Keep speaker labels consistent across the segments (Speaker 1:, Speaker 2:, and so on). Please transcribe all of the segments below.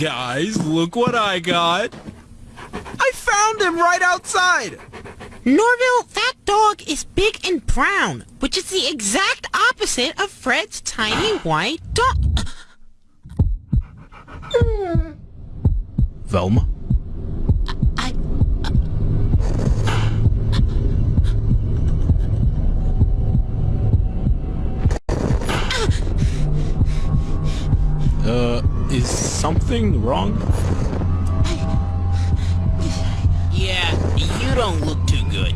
Speaker 1: Guys, look what I got. I found him right outside.
Speaker 2: Norville, that dog is big and brown, which is the exact opposite of Fred's tiny white dog.
Speaker 1: Velma? Is something wrong?
Speaker 2: Yeah, you don't look too good.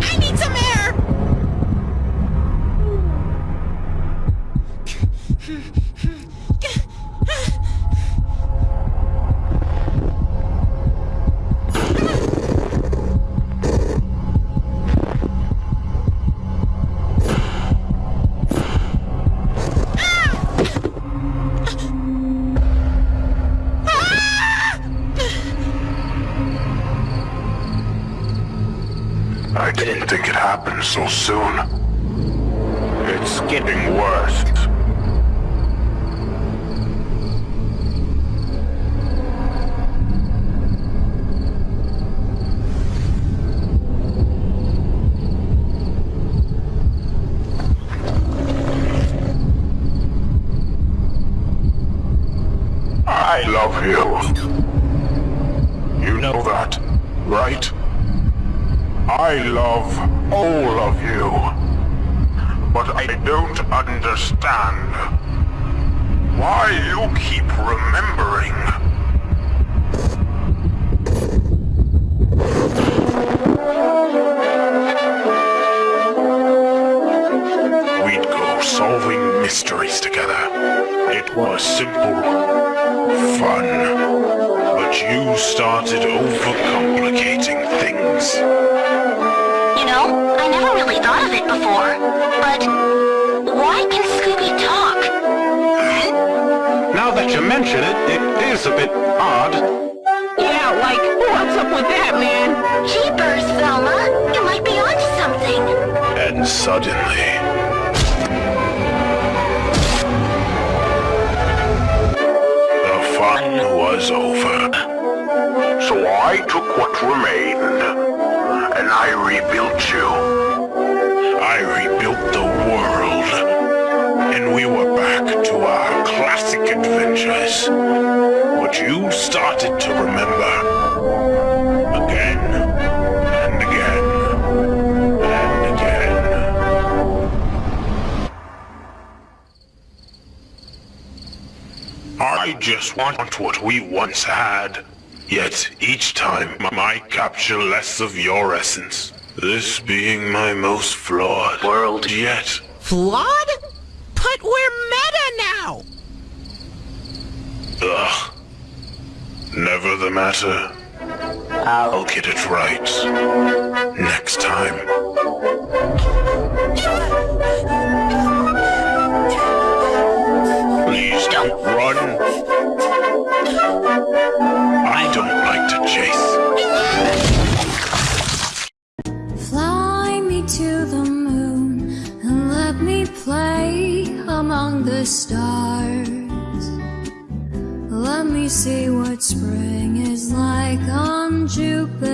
Speaker 2: I need some air!
Speaker 3: I didn't think it happened so soon. It's getting worse. I love you. You know that, right? I love all of you. But I don't understand why you keep remembering. We'd go solving mysteries together. It was simple, fun. But you started overcomplicating things.
Speaker 4: You know, I never really thought of it before, but why can Scooby talk?
Speaker 3: Now that you mention it, it is a bit odd.
Speaker 5: Yeah, like, what's up with that, man?
Speaker 4: Jeepers, Velma, you might be onto something.
Speaker 3: And suddenly... The fun was over. So I took what remained, and I rebuilt you. I rebuilt the world, and we were back to our classic adventures. But you started to remember. Again, and again, and again. I just want what we once had. Yet each time I capture less of your essence. This being my most flawed world yet.
Speaker 2: Flawed? But we're meta now!
Speaker 3: Ugh. Never the matter. I'll get it right. Next time.
Speaker 6: Among the stars. Let me see what spring is like on Jupiter.